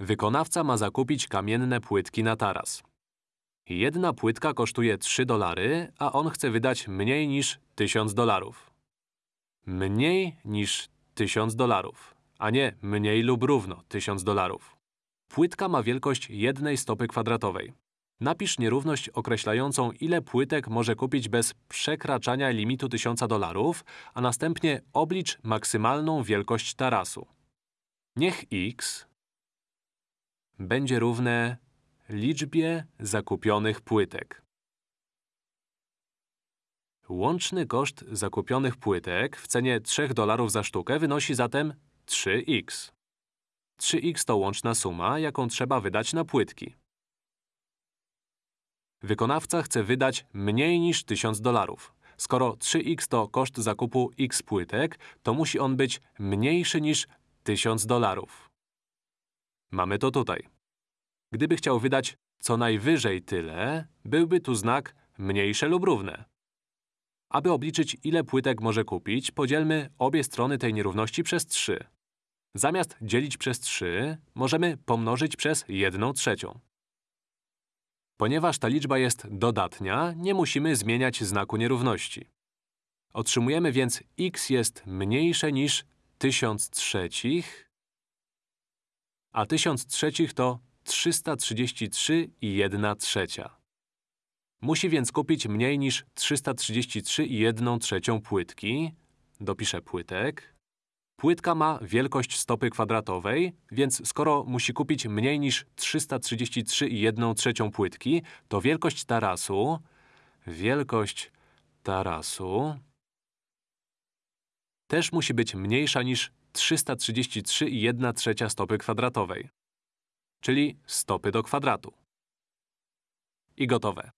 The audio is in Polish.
Wykonawca ma zakupić kamienne płytki na taras. Jedna płytka kosztuje 3 dolary, a on chce wydać mniej niż 1000 dolarów. Mniej niż 1000 dolarów, a nie mniej lub równo 1000 dolarów. Płytka ma wielkość jednej stopy kwadratowej. Napisz nierówność określającą, ile płytek może kupić bez przekraczania limitu 1000 dolarów, a następnie oblicz maksymalną wielkość tarasu. Niech x będzie równe liczbie zakupionych płytek. Łączny koszt zakupionych płytek w cenie 3 dolarów za sztukę wynosi zatem 3x. 3x to łączna suma, jaką trzeba wydać na płytki. Wykonawca chce wydać mniej niż 1000 dolarów. Skoro 3x to koszt zakupu x płytek, to musi on być mniejszy niż 1000 dolarów. Mamy to tutaj. Gdyby chciał wydać co najwyżej tyle, byłby tu znak mniejsze lub równe. Aby obliczyć, ile płytek może kupić, podzielmy obie strony tej nierówności przez 3. Zamiast dzielić przez 3, możemy pomnożyć przez 1 trzecią. Ponieważ ta liczba jest dodatnia, nie musimy zmieniać znaku nierówności. Otrzymujemy więc x jest mniejsze niż 1000 trzecich, a 1000 trzecich to 333 i 1 trzecia. Musi więc kupić mniej niż 333 i 1 trzecią płytki. Dopiszę płytek. Płytka ma wielkość stopy kwadratowej, więc skoro musi kupić mniej niż 333 i 1 trzecią płytki, to wielkość tarasu… Wielkość tarasu… też musi być mniejsza niż 333 i 1 trzecia stopy kwadratowej czyli stopy do kwadratu. I gotowe.